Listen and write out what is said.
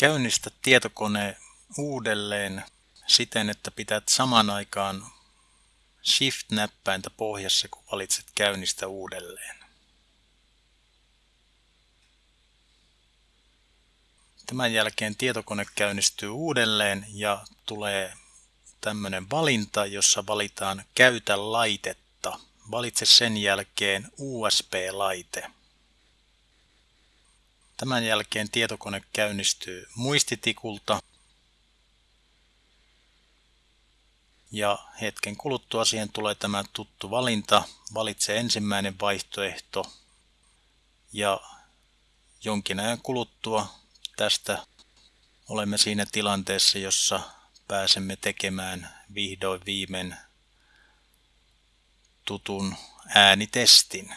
Käynnistä tietokone uudelleen siten, että pität saman aikaan Shift-näppäintä pohjassa, kun valitset käynnistä uudelleen. Tämän jälkeen tietokone käynnistyy uudelleen ja tulee tämmöinen valinta, jossa valitaan Käytä laitetta. Valitse sen jälkeen USB-laite. Tämän jälkeen tietokone käynnistyy muistitikulta ja hetken kuluttua siihen tulee tämä tuttu valinta. Valitse ensimmäinen vaihtoehto ja jonkin ajan kuluttua tästä olemme siinä tilanteessa, jossa pääsemme tekemään vihdoin viimein tutun äänitestin.